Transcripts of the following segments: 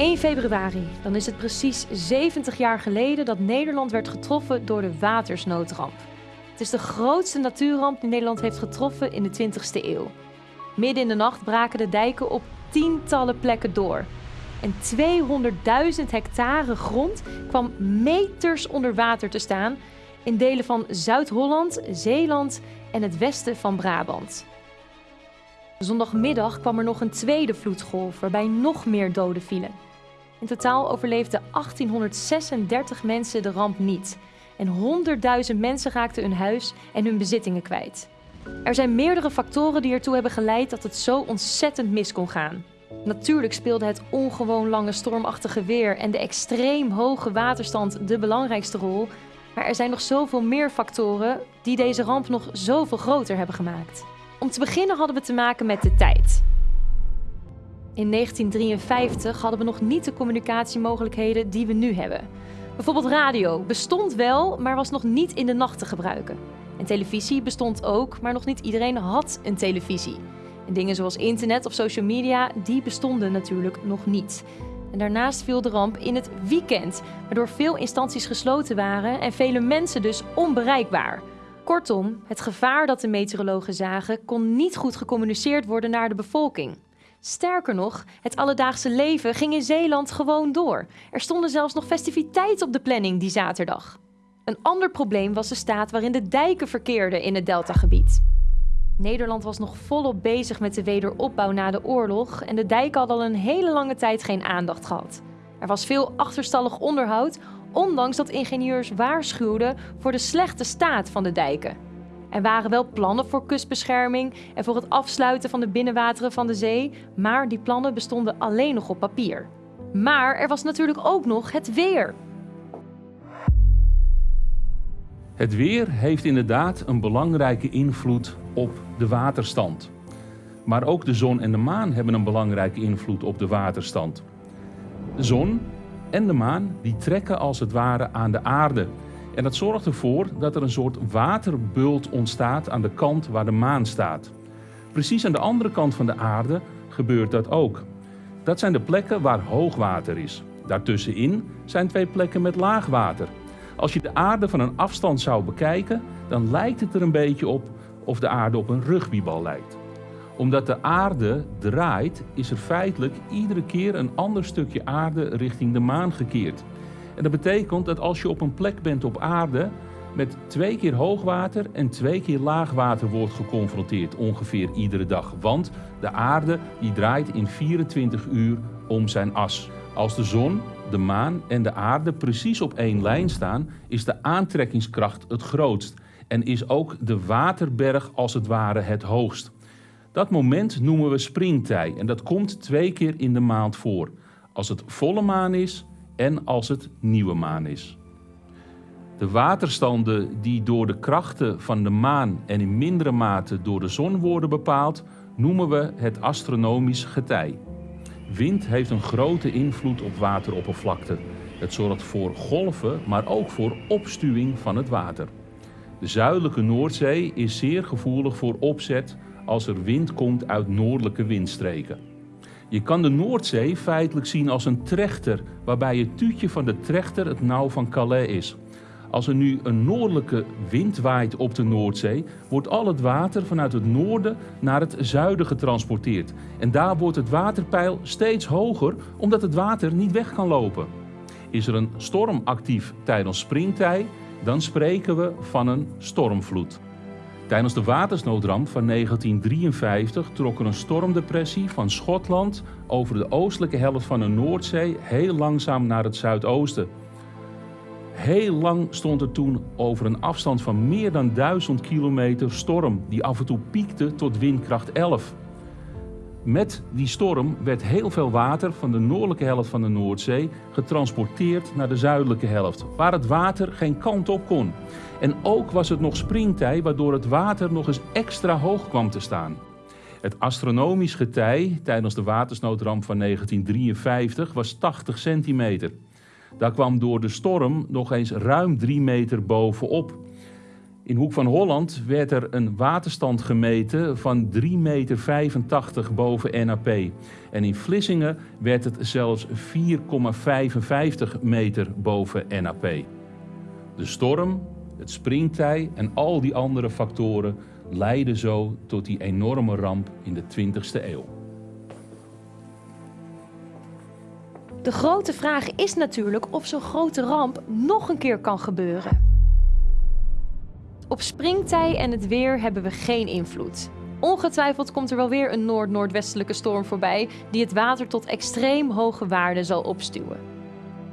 1 februari, dan is het precies 70 jaar geleden dat Nederland werd getroffen door de watersnoodramp. Het is de grootste natuurramp die Nederland heeft getroffen in de 20e eeuw. Midden in de nacht braken de dijken op tientallen plekken door. En 200.000 hectare grond kwam meters onder water te staan in delen van Zuid-Holland, Zeeland en het westen van Brabant. Zondagmiddag kwam er nog een tweede vloedgolf waarbij nog meer doden vielen. In totaal overleefden 1836 mensen de ramp niet. En 100.000 mensen raakten hun huis en hun bezittingen kwijt. Er zijn meerdere factoren die ertoe hebben geleid dat het zo ontzettend mis kon gaan. Natuurlijk speelde het ongewoon lange stormachtige weer en de extreem hoge waterstand de belangrijkste rol. Maar er zijn nog zoveel meer factoren die deze ramp nog zoveel groter hebben gemaakt. Om te beginnen hadden we te maken met de tijd. In 1953 hadden we nog niet de communicatiemogelijkheden die we nu hebben. Bijvoorbeeld radio bestond wel, maar was nog niet in de nacht te gebruiken. En televisie bestond ook, maar nog niet iedereen had een televisie. En dingen zoals internet of social media, die bestonden natuurlijk nog niet. En daarnaast viel de ramp in het weekend, waardoor veel instanties gesloten waren en vele mensen dus onbereikbaar. Kortom, het gevaar dat de meteorologen zagen kon niet goed gecommuniceerd worden naar de bevolking. Sterker nog, het alledaagse leven ging in Zeeland gewoon door. Er stonden zelfs nog festiviteiten op de planning die zaterdag. Een ander probleem was de staat waarin de dijken verkeerden in het deltagebied. Nederland was nog volop bezig met de wederopbouw na de oorlog en de dijken hadden al een hele lange tijd geen aandacht gehad. Er was veel achterstallig onderhoud, ondanks dat ingenieurs waarschuwden voor de slechte staat van de dijken. Er waren wel plannen voor kustbescherming en voor het afsluiten van de binnenwateren van de zee, maar die plannen bestonden alleen nog op papier. Maar er was natuurlijk ook nog het weer. Het weer heeft inderdaad een belangrijke invloed op de waterstand. Maar ook de zon en de maan hebben een belangrijke invloed op de waterstand. De zon en de maan die trekken als het ware aan de aarde. En dat zorgt ervoor dat er een soort waterbult ontstaat aan de kant waar de maan staat. Precies aan de andere kant van de aarde gebeurt dat ook. Dat zijn de plekken waar hoogwater is. Daartussenin zijn twee plekken met laagwater. Als je de aarde van een afstand zou bekijken, dan lijkt het er een beetje op of de aarde op een rugbybal lijkt. Omdat de aarde draait, is er feitelijk iedere keer een ander stukje aarde richting de maan gekeerd. En dat betekent dat als je op een plek bent op aarde met twee keer hoogwater en twee keer laagwater wordt geconfronteerd ongeveer iedere dag. Want de aarde die draait in 24 uur om zijn as. Als de zon, de maan en de aarde precies op één lijn staan, is de aantrekkingskracht het grootst en is ook de waterberg als het ware het hoogst. Dat moment noemen we springtij en dat komt twee keer in de maand voor. Als het volle maan is en als het nieuwe maan is. De waterstanden die door de krachten van de maan en in mindere mate door de zon worden bepaald, noemen we het astronomisch getij. Wind heeft een grote invloed op wateroppervlakte. Het zorgt voor golven, maar ook voor opstuwing van het water. De zuidelijke Noordzee is zeer gevoelig voor opzet als er wind komt uit noordelijke windstreken. Je kan de Noordzee feitelijk zien als een trechter, waarbij het tuutje van de trechter het nauw van Calais is. Als er nu een noordelijke wind waait op de Noordzee, wordt al het water vanuit het noorden naar het zuiden getransporteerd. En daar wordt het waterpeil steeds hoger, omdat het water niet weg kan lopen. Is er een storm actief tijdens springtij, dan spreken we van een stormvloed. Tijdens de watersnoodramp van 1953 trok er een stormdepressie van Schotland over de oostelijke helft van de Noordzee heel langzaam naar het zuidoosten. Heel lang stond er toen over een afstand van meer dan 1000 kilometer storm, die af en toe piekte tot windkracht 11. Met die storm werd heel veel water van de noordelijke helft van de Noordzee getransporteerd naar de zuidelijke helft, waar het water geen kant op kon. En ook was het nog springtij, waardoor het water nog eens extra hoog kwam te staan. Het astronomisch getij tijdens de watersnoodramp van 1953 was 80 centimeter. Daar kwam door de storm nog eens ruim 3 meter bovenop. In Hoek van Holland werd er een waterstand gemeten van 3,85 meter boven NAP. En in Vlissingen werd het zelfs 4,55 meter boven NAP. De storm, het springtij en al die andere factoren leidden zo tot die enorme ramp in de 20e eeuw. De grote vraag is natuurlijk of zo'n grote ramp nog een keer kan gebeuren. Op springtij en het weer hebben we geen invloed. Ongetwijfeld komt er wel weer een noord-noordwestelijke storm voorbij die het water tot extreem hoge waarden zal opstuwen.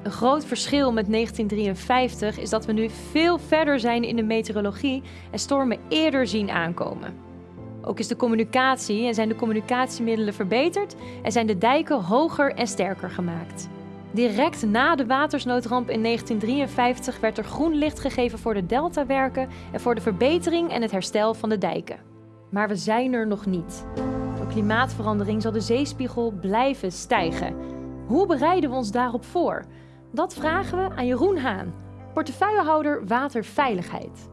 Een groot verschil met 1953 is dat we nu veel verder zijn in de meteorologie en stormen eerder zien aankomen. Ook is de communicatie en zijn de communicatiemiddelen verbeterd en zijn de dijken hoger en sterker gemaakt. Direct na de watersnoodramp in 1953 werd er groen licht gegeven voor de deltawerken en voor de verbetering en het herstel van de dijken. Maar we zijn er nog niet. Door klimaatverandering zal de zeespiegel blijven stijgen. Hoe bereiden we ons daarop voor? Dat vragen we aan Jeroen Haan, portefeuillehouder waterveiligheid.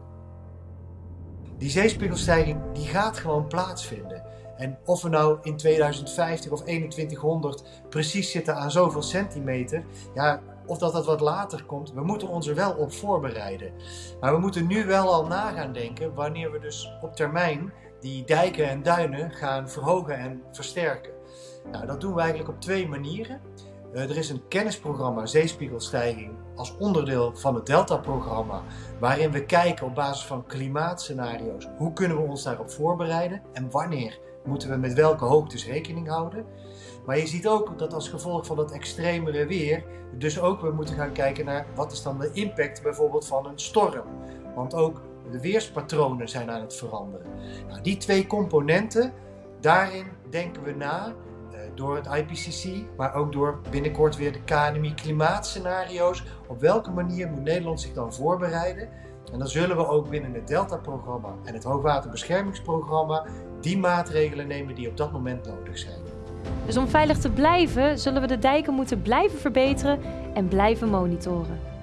Die zeespiegelstijging die gaat gewoon plaatsvinden. En of we nou in 2050 of 2100 precies zitten aan zoveel centimeter, ja, of dat dat wat later komt, we moeten ons er wel op voorbereiden. Maar we moeten nu wel al na gaan denken wanneer we dus op termijn die dijken en duinen gaan verhogen en versterken. Nou, dat doen we eigenlijk op twee manieren. Uh, er is een kennisprogramma Zeespiegelstijging als onderdeel van het Delta-programma, waarin we kijken op basis van klimaatscenario's hoe kunnen we ons daarop voorbereiden en wanneer moeten we met welke hoogtes rekening houden. Maar je ziet ook dat als gevolg van dat extremere weer, dus ook we moeten gaan kijken naar wat is dan de impact bijvoorbeeld van een storm. Want ook de weerspatronen zijn aan het veranderen. Nou, die twee componenten, daarin denken we na eh, door het IPCC, maar ook door binnenkort weer de KNMI klimaatscenario's. Op welke manier moet Nederland zich dan voorbereiden? En dan zullen we ook binnen het Delta-programma en het Hoogwaterbeschermingsprogramma die maatregelen nemen die op dat moment nodig zijn. Dus om veilig te blijven, zullen we de dijken moeten blijven verbeteren en blijven monitoren.